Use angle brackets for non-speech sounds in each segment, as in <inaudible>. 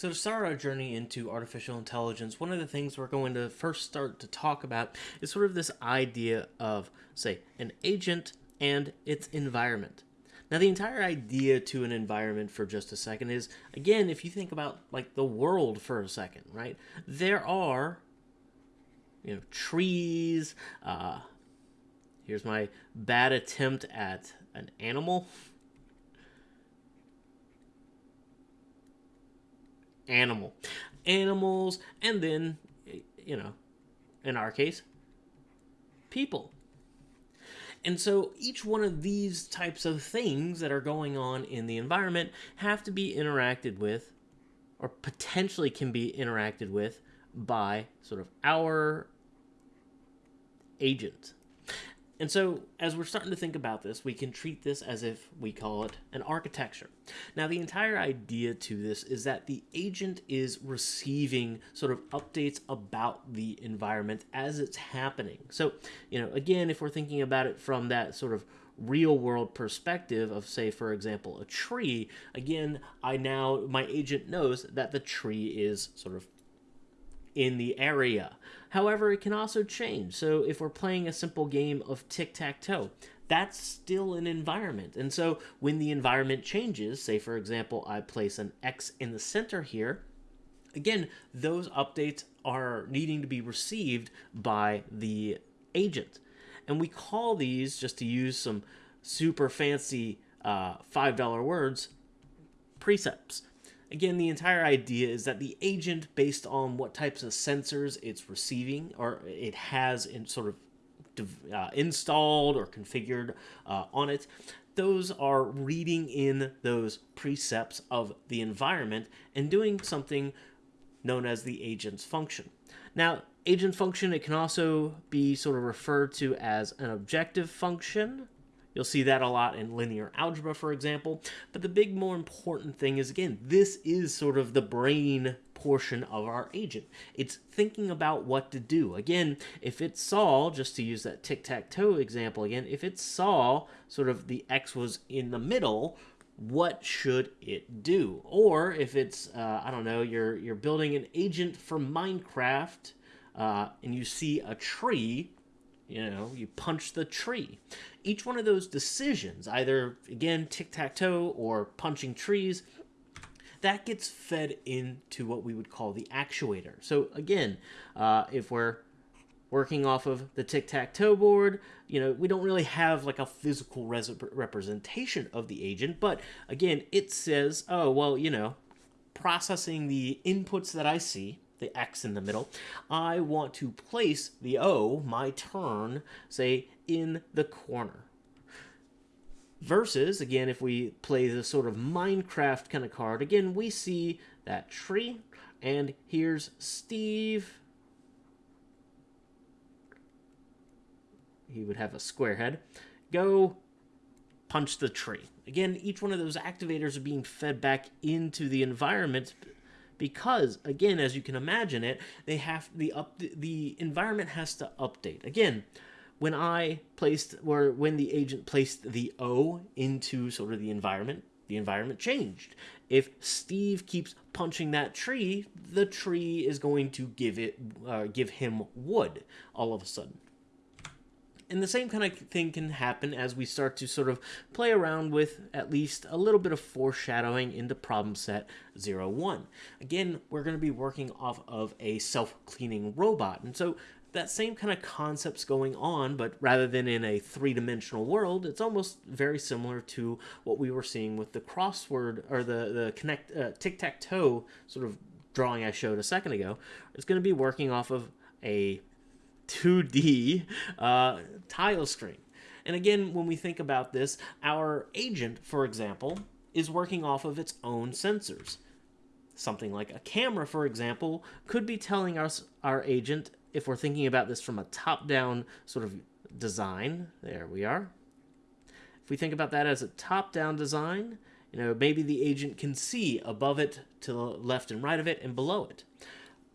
So to start our journey into artificial intelligence, one of the things we're going to first start to talk about is sort of this idea of, say, an agent and its environment. Now, the entire idea to an environment for just a second is, again, if you think about like the world for a second, right? There are, you know, trees. Uh, here's my bad attempt at an animal. Animal. Animals, and then, you know, in our case, people. And so each one of these types of things that are going on in the environment have to be interacted with, or potentially can be interacted with, by sort of our agent. And so, as we're starting to think about this, we can treat this as if we call it an architecture. Now, the entire idea to this is that the agent is receiving sort of updates about the environment as it's happening. So, you know, again, if we're thinking about it from that sort of real world perspective of say for example a tree again i now my agent knows that the tree is sort of in the area. However, it can also change. So if we're playing a simple game of tic-tac-toe, that's still an environment. And so when the environment changes, say for example, I place an X in the center here, again, those updates are needing to be received by the agent. And we call these, just to use some super fancy uh, $5 words, percepts. Again, the entire idea is that the agent, based on what types of sensors it's receiving or it has in sort of uh, installed or configured uh, on it, those are reading in those percepts of the environment and doing something known as the agent's function. Now, agent function, it can also be sort of referred to as an objective function You'll see that a lot in linear algebra, for example. But the big, more important thing is, again, this is sort of the brain portion of our agent. It's thinking about what to do. Again, if it saw, just to use that tic-tac-toe example again, if it saw sort of the x was in the middle, what should it do? Or if it's, uh, I don't know, you're, you're building an agent for Minecraft uh, and you see a tree, you know, you punch the tree. Each one of those decisions, either, again, tic-tac-toe or punching trees, that gets fed into what we would call the actuator. So again, uh, if we're working off of the tic-tac-toe board, you know, we don't really have like a physical representation of the agent, but again, it says, oh, well, you know, processing the inputs that I see, the X in the middle, I want to place the O, my turn, say, in the corner. Versus, again, if we play the sort of Minecraft kind of card, again, we see that tree, and here's Steve. He would have a square head. Go punch the tree. Again, each one of those activators are being fed back into the environment because again as you can imagine it they have the up the environment has to update. Again when i placed or when the agent placed the o into sort of the environment the environment changed. If steve keeps punching that tree the tree is going to give it uh, give him wood all of a sudden and the same kind of thing can happen as we start to sort of play around with at least a little bit of foreshadowing into problem set 01. Again, we're going to be working off of a self-cleaning robot. And so that same kind of concept's going on, but rather than in a three-dimensional world, it's almost very similar to what we were seeing with the crossword or the the connect uh, tic-tac-toe sort of drawing I showed a second ago. It's going to be working off of a 2D uh, tile screen. And again, when we think about this, our agent, for example, is working off of its own sensors. Something like a camera, for example, could be telling us our agent, if we're thinking about this from a top-down sort of design, there we are. If we think about that as a top-down design, you know, maybe the agent can see above it, to the left and right of it, and below it.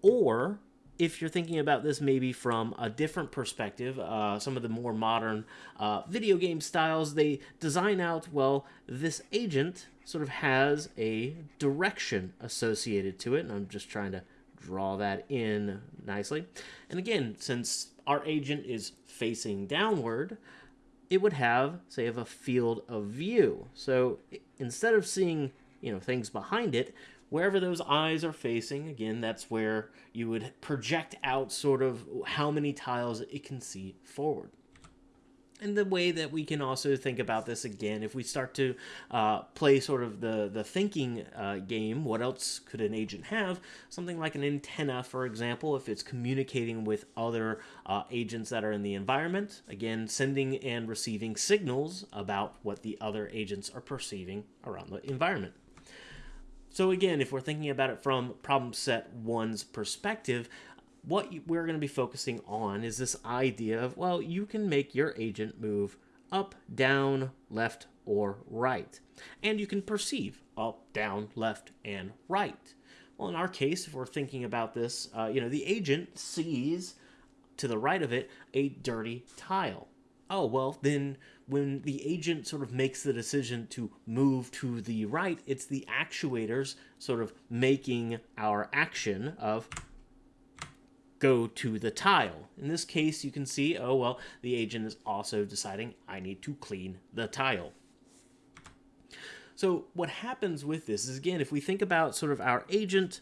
Or if you're thinking about this maybe from a different perspective, uh, some of the more modern uh, video game styles, they design out, well, this agent sort of has a direction associated to it. And I'm just trying to draw that in nicely. And again, since our agent is facing downward, it would have, say, of a field of view. So instead of seeing, you know, things behind it, wherever those eyes are facing, again, that's where you would project out sort of how many tiles it can see forward. And the way that we can also think about this again, if we start to uh, play sort of the, the thinking uh, game, what else could an agent have? Something like an antenna, for example, if it's communicating with other uh, agents that are in the environment. Again, sending and receiving signals about what the other agents are perceiving around the environment. So again, if we're thinking about it from problem set one's perspective, what we're going to be focusing on is this idea of, well, you can make your agent move up, down, left, or right. And you can perceive up, down, left, and right. Well, in our case, if we're thinking about this, uh, you know, the agent sees to the right of it a dirty tile. Oh, well, then when the agent sort of makes the decision to move to the right, it's the actuators sort of making our action of go to the tile. In this case, you can see, oh, well, the agent is also deciding I need to clean the tile. So what happens with this is, again, if we think about sort of our agent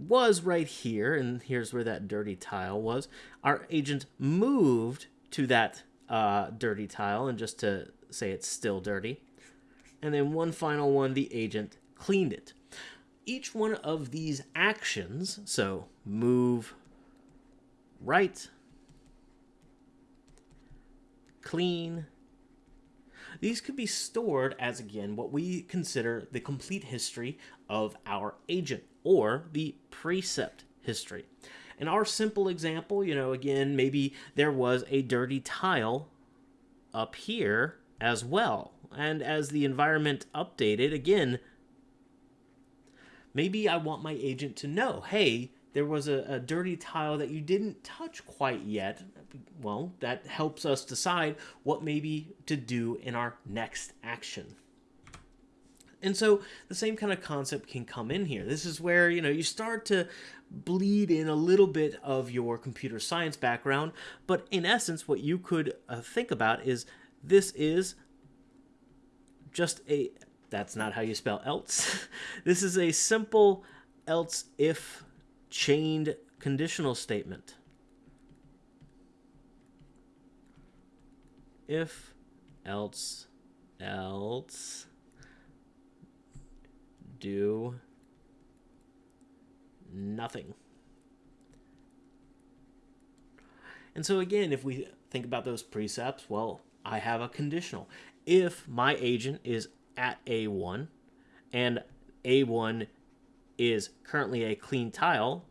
was right here, and here's where that dirty tile was. Our agent moved to that uh, dirty tile, and just to say it's still dirty. And then one final one, the agent cleaned it. Each one of these actions, so move right, clean, these could be stored as, again, what we consider the complete history of our agent or the percept history. In our simple example, you know, again, maybe there was a dirty tile up here as well. And as the environment updated, again, maybe I want my agent to know, hey, there was a, a, dirty tile that you didn't touch quite yet. Well, that helps us decide what maybe to do in our next action. And so the same kind of concept can come in here. This is where, you know, you start to bleed in a little bit of your computer science background, but in essence, what you could uh, think about is this is just a, that's not how you spell else. <laughs> this is a simple else if chained conditional statement. If, else, else, do nothing. And so again, if we think about those percepts, well, I have a conditional. If my agent is at A1 and A1 is currently a clean tile,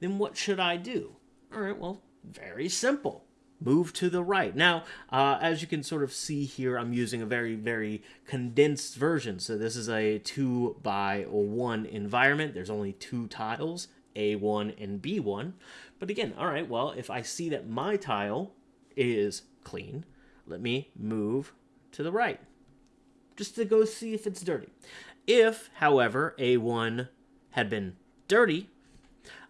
then what should I do? All right, well, very simple. Move to the right. Now, uh, as you can sort of see here, I'm using a very, very condensed version. So this is a 2 by 1 environment. There's only two tiles, A1 and B1. But again, all right, well, if I see that my tile is clean, let me move to the right just to go see if it's dirty. If, however, A1 had been dirty,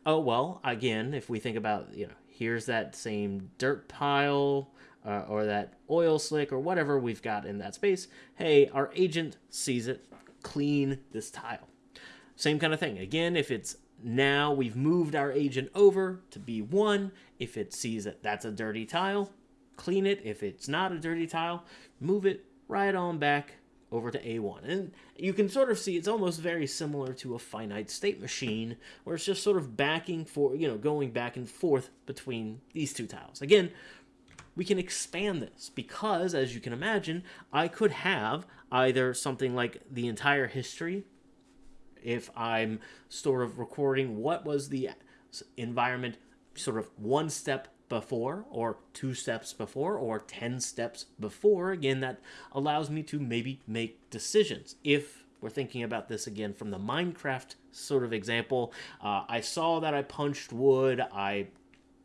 oh well, again, if we think about, you know, here's that same dirt pile uh, or that oil slick or whatever we've got in that space. Hey, our agent sees it, clean this tile. Same kind of thing. Again, if it's now we've moved our agent over to B1, if it sees that that's a dirty tile, clean it. If it's not a dirty tile, move it right on back over to A1. And you can sort of see it's almost very similar to a finite state machine where it's just sort of backing for, you know, going back and forth between these two tiles. Again, we can expand this because, as you can imagine, I could have either something like the entire history if I'm sort of recording what was the environment sort of one step before or two steps before or 10 steps before. Again, that allows me to maybe make decisions. If we're thinking about this again from the Minecraft sort of example. Uh, I saw that I punched wood. I,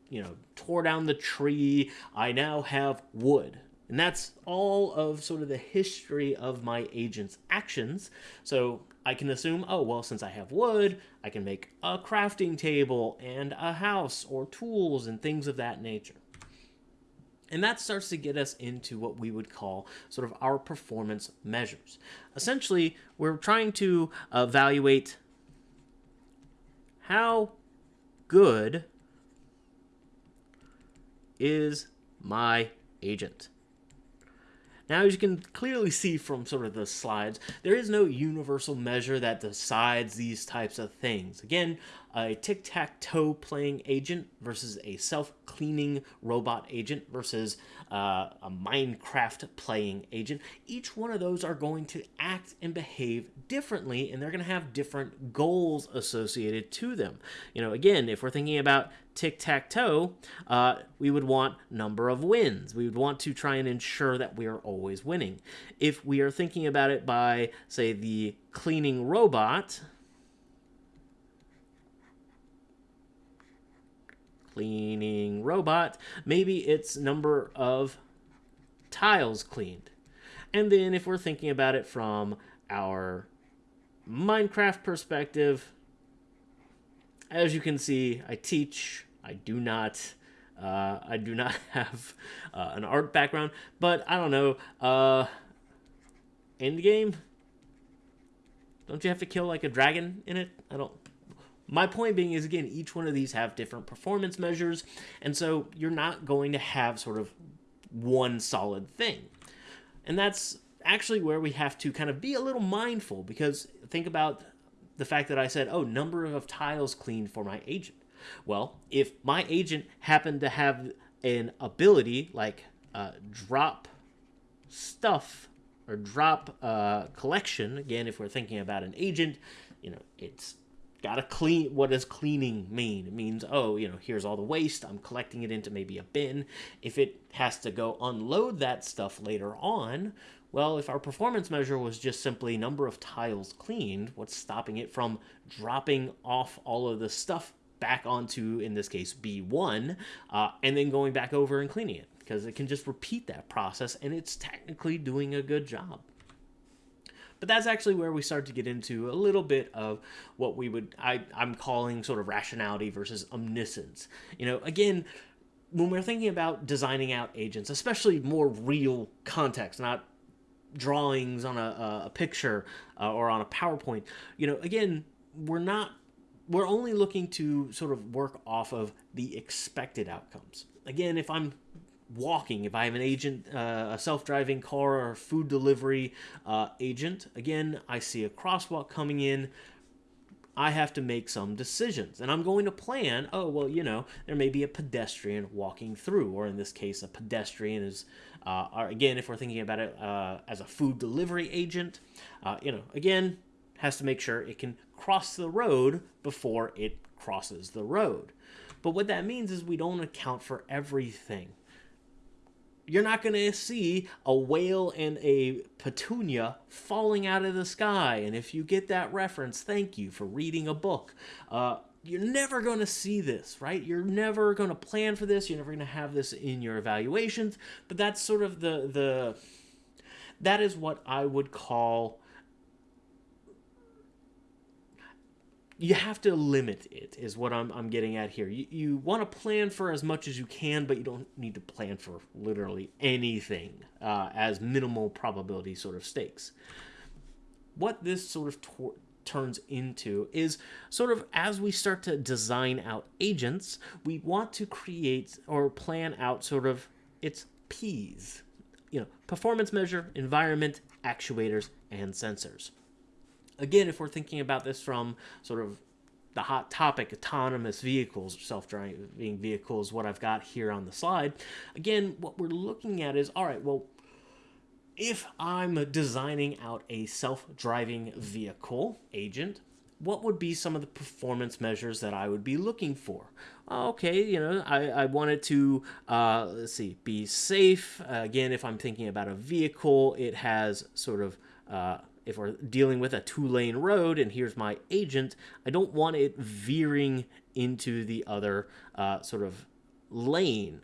you know, tore down the tree. I now have wood. And that's all of sort of the history of my agent's actions. So I can assume, oh, well, since I have wood, I can make a crafting table and a house or tools and things of that nature. And that starts to get us into what we would call sort of our performance measures. Essentially, we're trying to evaluate how good is my agent. Now, as you can clearly see from sort of the slides, there is no universal measure that decides these types of things. Again, a tic-tac-toe playing agent versus a self-cleaning robot agent versus uh, a Minecraft playing agent. Each one of those are going to act and behave differently, and they're going to have different goals associated to them. You know, again, if we're thinking about tic-tac-toe, uh, we would want number of wins. We would want to try and ensure that we are always winning. If we are thinking about it by, say, the cleaning robot, cleaning robot, maybe it's number of tiles cleaned. And then if we're thinking about it from our Minecraft perspective, as you can see, I teach, I do not, uh, I do not <laughs> have uh, an art background, but I don't know, uh, end game? Don't you have to kill like a dragon in it? I don't, my point being is, again, each one of these have different performance measures, and so you're not going to have sort of one solid thing. And that's actually where we have to kind of be a little mindful, because think about the fact that I said, oh, number of tiles cleaned for my agent. Well, if my agent happened to have an ability like uh, drop stuff or drop uh, collection, again, if we're thinking about an agent, you know, it's gotta clean what does cleaning mean? It means oh you know here's all the waste i'm collecting it into maybe a bin. If it has to go unload that stuff later on well if our performance measure was just simply number of tiles cleaned what's stopping it from dropping off all of the stuff back onto in this case b1 uh, and then going back over and cleaning it? Because it can just repeat that process and it's technically doing a good job but that's actually where we start to get into a little bit of what we would I, I'm calling sort of rationality versus omniscience. You know, again, when we're thinking about designing out agents, especially more real context, not drawings on a, a picture uh, or on a PowerPoint, you know, again, we're not we're only looking to sort of work off of the expected outcomes. Again, if I'm walking, if I have an agent, uh, a self-driving car or food delivery uh, agent, again, I see a crosswalk coming in, I have to make some decisions. And I'm going to plan, oh, well, you know, there may be a pedestrian walking through, or in this case, a pedestrian is, uh, again, if we're thinking about it uh, as a food delivery agent, uh, you know, again, has to make sure it can cross the road before it crosses the road. But what that means is we don't account for everything you're not going to see a whale and a petunia falling out of the sky. And if you get that reference, thank you for reading a book. Uh, you're never going to see this, right? You're never going to plan for this. You're never going to have this in your evaluations. But that's sort of the the that is what I would call you have to limit it is what I'm, I'm getting at here. You, you want to plan for as much as you can, but you don't need to plan for literally anything uh, as minimal probability sort of stakes. What this sort of turns into is sort of as we start to design out agents, we want to create or plan out sort of its PEAS. You know, performance measure, environment, actuators, and sensors again, if we're thinking about this from sort of the hot topic, autonomous vehicles, self-driving vehicles, what I've got here on the slide, again, what we're looking at is, all right, well, if I'm designing out a self-driving vehicle agent, what would be some of the performance measures that I would be looking for? Okay, you know, I, I wanted to, uh, let's see, be safe. Uh, again, if I'm thinking about a vehicle, it has sort of uh, if we're dealing with a two lane road and here's my agent, I don't want it veering into the other uh, sort of lane.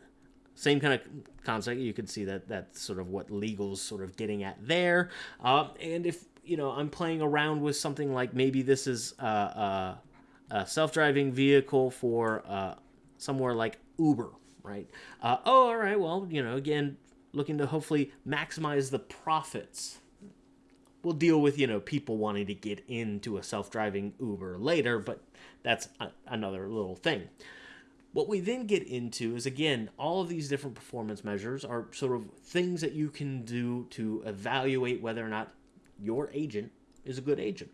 Same kind of concept. You can see that that's sort of what legal's sort of getting at there. Uh, and if you know I'm playing around with something like maybe this is uh, uh, a self-driving vehicle for uh, somewhere like Uber, right? Oh, all right. Well, you know, again, looking to hopefully maximize the profits. We'll deal with you know people wanting to get into a self-driving Uber later, but that's a- another little thing. What we then get into is again, all of these different performance measures are sort of things that you can do to evaluate whether or not your agent is a good agent.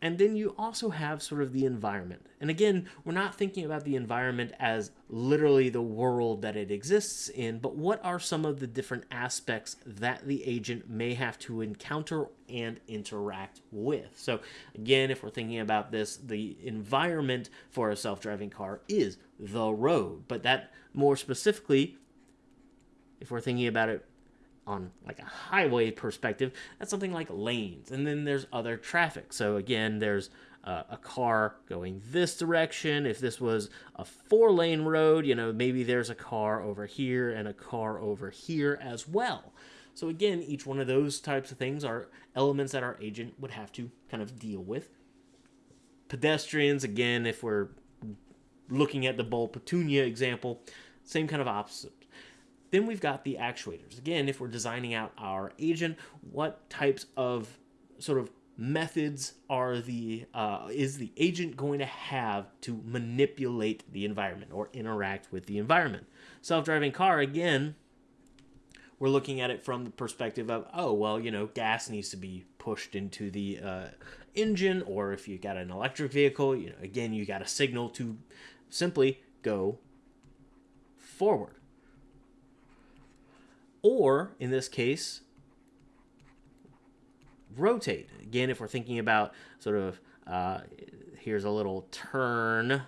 And then you also have sort of the environment. And again, we're not thinking about the environment as literally the world that it exists in, but what are some of the different aspects that the agent may have to encounter and interact with. So, again, if we're thinking about this, the environment for a self driving car is the road. But that more specifically, if we're thinking about it on like a highway perspective, that's something like lanes. And then there's other traffic. So again, there's uh, a car going this direction. If this was a four lane road, you know, maybe there's a car over here and a car over here as well. So again, each one of those types of things are elements that our agent would have to kind of deal with. Pedestrians, again, if we're looking at the Bull Petunia example, same kind of opposite then we've got the actuators. Again, if we're designing out our agent, what types of sort of methods are the uh, is the agent going to have to manipulate the environment or interact with the environment? Self-driving car again. We're looking at it from the perspective of, oh, well, you know, gas needs to be pushed into the uh, engine, or if you got an electric vehicle, you know, again, you got a signal to simply go forward or in this case, rotate. Again, if we're thinking about sort of, uh, here's a little turn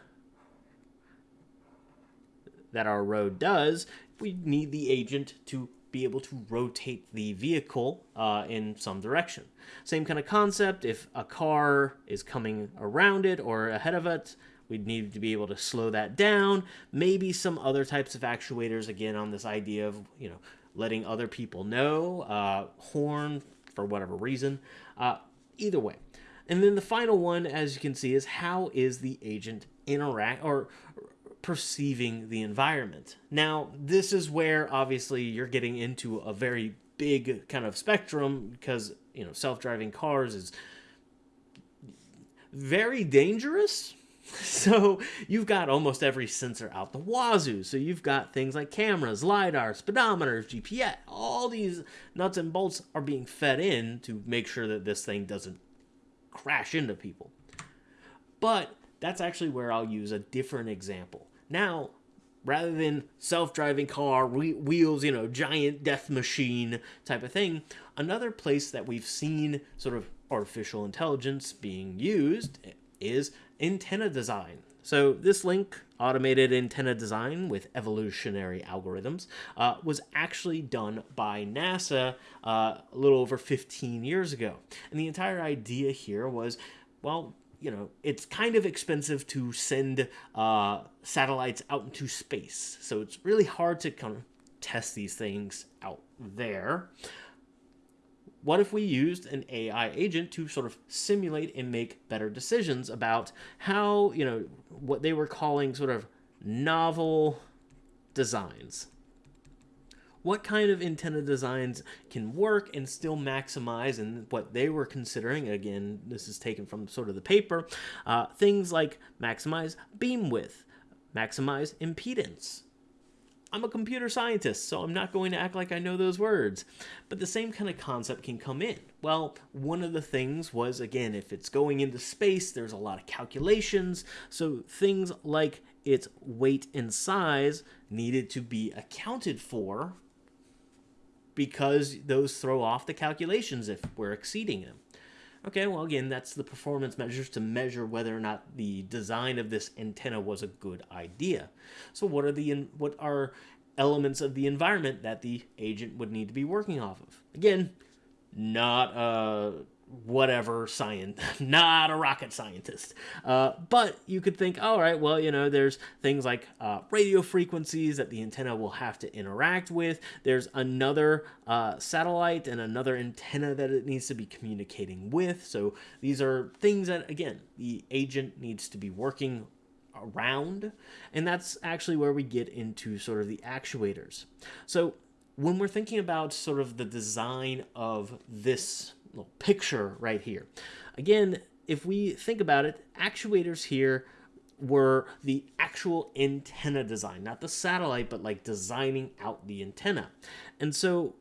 that our road does, we need the agent to be able to rotate the vehicle uh, in some direction. Same kind of concept, if a car is coming around it or ahead of it, we'd need to be able to slow that down. Maybe some other types of actuators, again, on this idea of, you know, letting other people know, uh, horn for whatever reason. Uh, either way. And then the final one, as you can see, is how is the agent interact or perceiving the environment? Now, this is where obviously you're getting into a very big kind of spectrum because, you know, self driving cars is very dangerous <laughs> So you've got almost every sensor out the wazoo. So you've got things like cameras, LiDAR, speedometers, GPS. All these nuts and bolts are being fed in to make sure that this thing doesn't crash into people. But that's actually where I'll use a different example. Now, rather than self-driving car wheels you know giant death machine type of thing another place that we've seen sort of artificial intelligence being used is antenna design. So this link, automated antenna design with evolutionary algorithms, uh, was actually done by NASA uh, a little over 15 years ago. And the entire idea here was, well, you know, it's kind of expensive to send uh, satellites out into space. So it's really hard to kind of test these things out there what if we used an AI agent to sort of simulate and make better decisions about how, you know, what they were calling sort of novel designs? What kind of antenna designs can work and still maximize, and what they were considering, again, this is taken from sort of the paper, uh, things like maximize beam width, maximize impedance, I'm a computer scientist, so I'm not going to act like I know those words. But the same kind of concept can come in. Well, one of the things was, again, if it's going into space, there's a lot of calculations. So things like its weight and size needed to be accounted for because those throw off the calculations if we're exceeding them. Okay, well, again, that's the performance measures to measure whether or not the design of this antenna was a good idea. So what are the what are elements of the environment that the agent would need to be working off of? Again, not a whatever science, <laughs> not a rocket scientist. Uh, but you could think, all right, well, you know, there's things like uh, radio frequencies that the antenna will have to interact with. There's another uh, satellite and another antenna that it needs to be communicating with. So these are things that, again, the agent needs to be working around. And that's actually where we get into sort of the actuators. So when we're thinking about sort of the design of this little picture right here. Again, if we think about it, actuators here were the actual antenna design, not the satellite, but like designing out the antenna. And so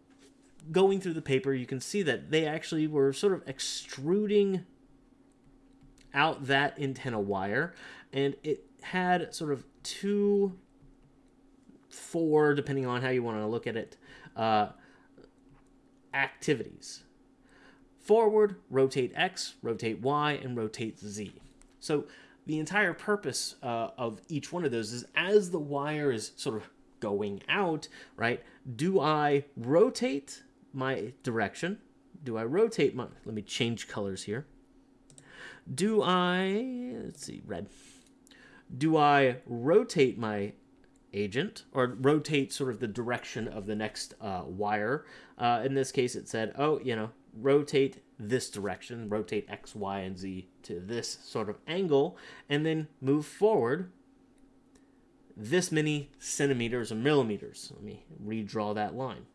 going through the paper, you can see that they actually were sort of extruding out that antenna wire and it had sort of two, four, depending on how you want to look at it, uh, activities forward, rotate X, rotate Y, and rotate Z. So the entire purpose uh, of each one of those is as the wire is sort of going out, right, do I rotate my direction? Do I rotate my, let me change colors here. Do I, let's see, red. Do I rotate my agent or rotate sort of the direction of the next uh, wire? Uh, in this case, it said, oh, you know, rotate this direction, rotate X, Y, and Z to this sort of angle, and then move forward this many centimeters or millimeters. Let me redraw that line.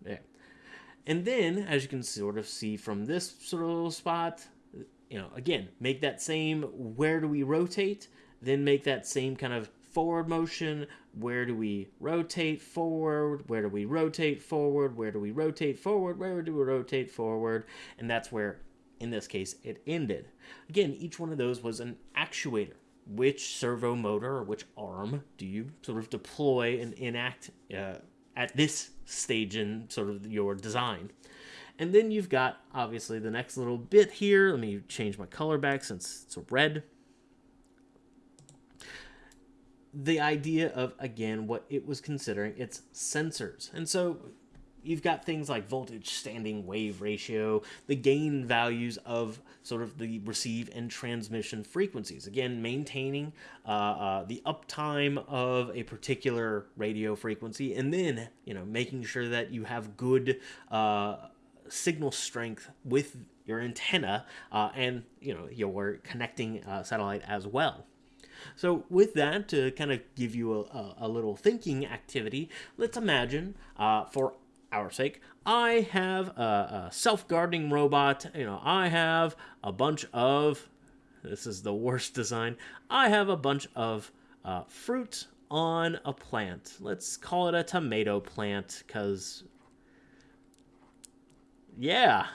There. And then, as you can sort of see from this sort of little spot, you know, again, make that same where do we rotate, then make that same kind of forward motion, where do we rotate forward, where do we rotate forward, where do we rotate forward, where do we rotate forward, and that's where, in this case, it ended. Again, each one of those was an actuator. Which servo motor or which arm do you sort of deploy and enact uh, at this stage in sort of your design? And then you've got, obviously, the next little bit here. Let me change my color back since it's red the idea of again what it was considering its sensors. And so you've got things like voltage standing wave ratio the gain values of sort of the receive and transmission frequencies. Again maintaining uh, uh, the uptime of a particular radio frequency and then you know making sure that you have good uh, signal strength with your antenna uh, and you know your connecting uh, satellite as well so with that, to kind of give you a, a, a little thinking activity, let's imagine, uh, for our sake, I have a, a self-gardening robot. You know, I have a bunch of, this is the worst design, I have a bunch of uh, fruit on a plant. Let's call it a tomato plant, because, yeah,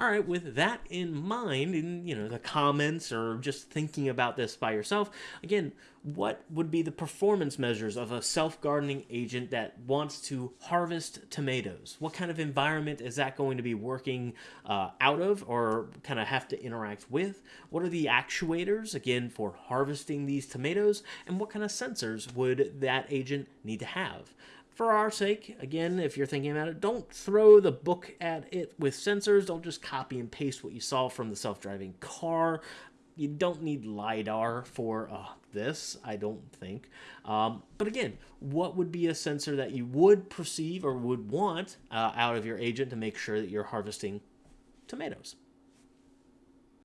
all right, with that in mind, in you know the comments or just thinking about this by yourself, again, what would be the performance measures of a self-gardening agent that wants to harvest tomatoes? What kind of environment is that going to be working uh, out of or kind of have to interact with? What are the actuators, again, for harvesting these tomatoes? And what kind of sensors would that agent need to have? For our sake, again, if you're thinking about it, don't throw the book at it with sensors. Don't just copy and paste what you saw from the self-driving car. You don't need LiDAR for uh, this, I don't think. Um, but again, what would be a sensor that you would perceive or would want uh, out of your agent to make sure that you're harvesting tomatoes?